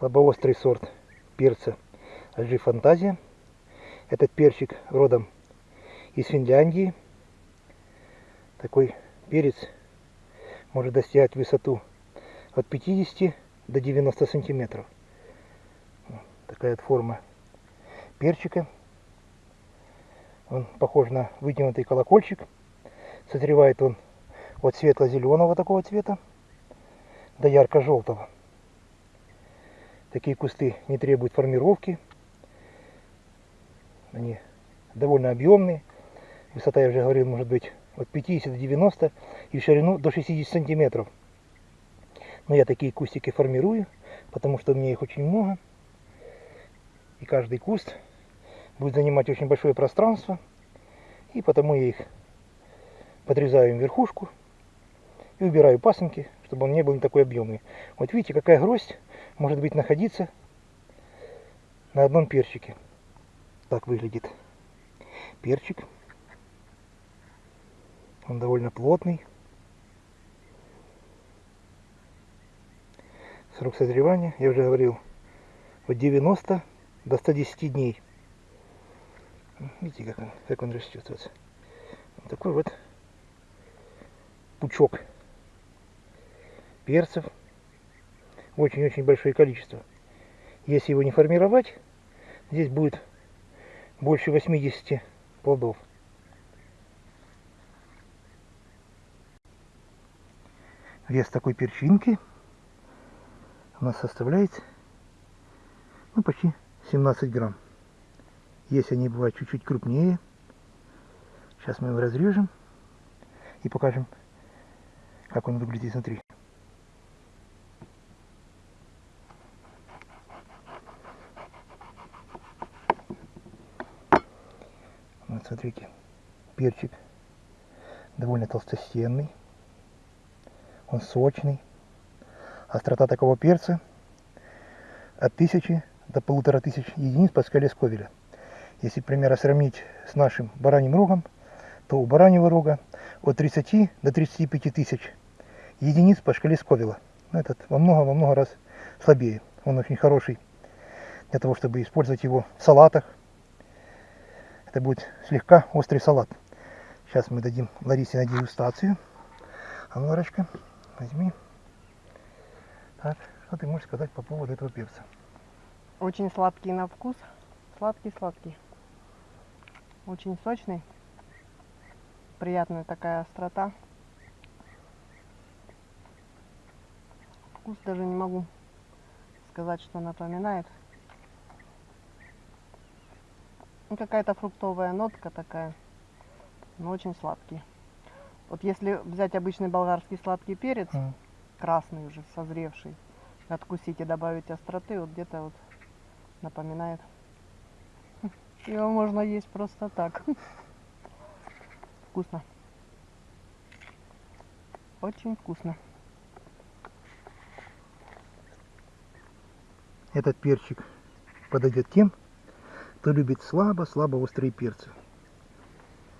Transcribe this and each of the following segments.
слабоострый сорт перца Альжи Фантазия. Этот перчик родом из Финляндии. Такой перец может достигать высоту от 50 до 90 сантиметров. Такая вот форма перчика. Он похож на вытянутый колокольчик. Созревает он от светло-зеленого такого цвета до ярко-желтого. Такие кусты не требуют формировки. Они довольно объемные. Высота, я уже говорил, может быть от 50 до 90 и ширину до 60 сантиметров. Но я такие кустики формирую, потому что у меня их очень много. И каждый куст будет занимать очень большое пространство. И потому я их подрезаю им верхушку и убираю пасынки, чтобы он не был не такой объемный. Вот видите, какая гроздь может быть находиться на одном перчике. Так выглядит перчик. Он довольно плотный. Срок созревания, я уже говорил, от 90 до 110 дней. Видите, как он, как он растет. Вот. такой вот пучок перцев. Очень-очень большое количество. Если его не формировать, здесь будет больше 80 плодов. Вес такой перчинки у нас составляет ну, почти 17 грамм. Если они бывают чуть-чуть крупнее, сейчас мы его разрежем и покажем, как он выглядит изнутри. Вот смотрите, перчик довольно толстостенный, он сочный. Острота такого перца от 1000 до полутора тысяч единиц по скале Сковеля. Если, к сравнить с нашим бараньим рогом, то у бараньего рога от 30 до 35 тысяч единиц по шкале Сковела. Этот во много-во много раз слабее. Он очень хороший для того, чтобы использовать его в салатах. Это будет слегка острый салат. Сейчас мы дадим Ларисе на дегустацию. А ну, Ларочка, возьми. Так, что ты можешь сказать по поводу этого перца? Очень сладкий на вкус. Сладкий-сладкий. Очень сочный. Приятная такая острота. Вкус даже не могу сказать, что напоминает. Ну, какая-то фруктовая нотка такая, но очень сладкий. Вот если взять обычный болгарский сладкий перец, mm. красный уже, созревший, откусить и добавить остроты, вот где-то вот напоминает. Его можно есть просто так. Вкусно. Очень вкусно. Этот перчик подойдет тем, кто любит слабо-слабо острые перцы.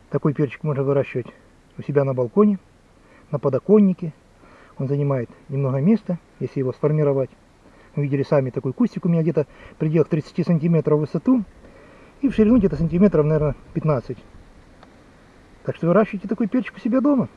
Такой перчик можно выращивать у себя на балконе, на подоконнике. Он занимает немного места, если его сформировать. Вы видели сами такой кустик у меня где-то в пределах 30 сантиметров в высоту и в ширину где-то сантиметров, наверное, 15. Так что выращивайте такой перчик у себя дома.